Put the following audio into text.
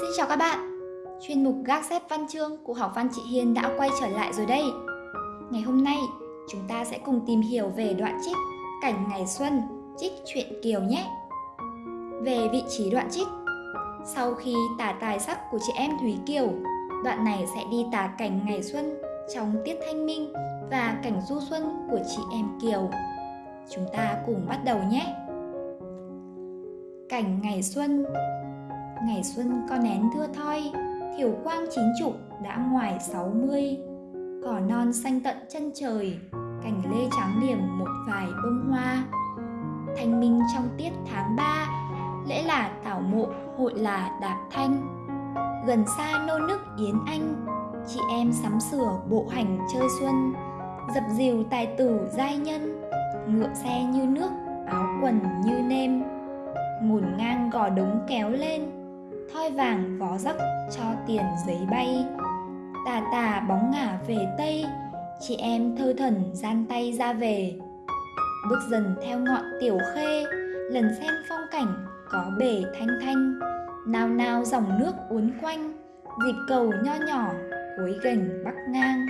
Xin chào các bạn. Chuyên mục gác xếp văn chương của học văn chị Hiền đã quay trở lại rồi đây. Ngày hôm nay, chúng ta sẽ cùng tìm hiểu về đoạn trích Cảnh ngày xuân, trích truyện Kiều nhé. Về vị trí đoạn trích, Sau khi tả tài sắc của chị em Thúy Kiều, Đoạn này sẽ đi tả cảnh ngày xuân trong tiết thanh minh và cảnh du xuân của chị em Kiều. Chúng ta cùng bắt đầu nhé. Cảnh ngày xuân Ngày xuân con nén thưa thoi, thiểu quang chín chục đã ngoài sáu mươi. Cỏ non xanh tận chân trời, cành lê trắng điểm một vài bông hoa. Thanh minh trong tiết tháng ba, lễ là tảo mộ, hội là đạp thanh. Gần xa nô nức Yến Anh, chị em sắm sửa bộ hành chơi xuân, dập dìu tài tử giai nhân, ngựa xe như nước, áo quần như nêm ngổn ngang gò đống kéo lên thoi vàng vó rắc cho tiền giấy bay. Tà tà bóng ngả về tây, chị em thơ thần gian tay ra về. Bước dần theo ngọn tiểu khê, lần xem phong cảnh có bể thanh thanh. Nào nào dòng nước uốn quanh, dịp cầu nho nhỏ cuối gành bắc ngang.